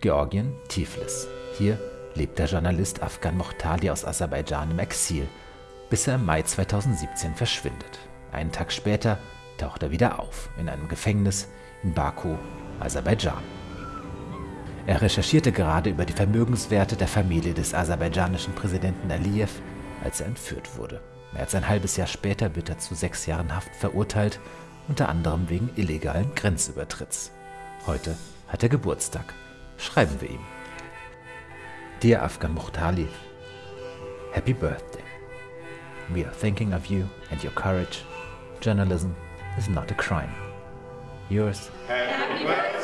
Georgien, Tiflis. Hier lebt der Journalist Afgan Mohtali aus Aserbaidschan im Exil, bis er im Mai 2017 verschwindet. Einen Tag später taucht er wieder auf, in einem Gefängnis in Baku, Aserbaidschan. Er recherchierte gerade über die Vermögenswerte der Familie des aserbaidschanischen Präsidenten Aliyev, als er entführt wurde. Mehr als ein halbes Jahr später wird er zu sechs Jahren Haft verurteilt, unter anderem wegen illegalen Grenzübertritts. Heute hat er Geburtstag. Schreiben wir ihm. Dear Afghan Muhtali, Happy Birthday. We are thinking of you and your courage. Journalism is not a crime. Yours. Happy birthday.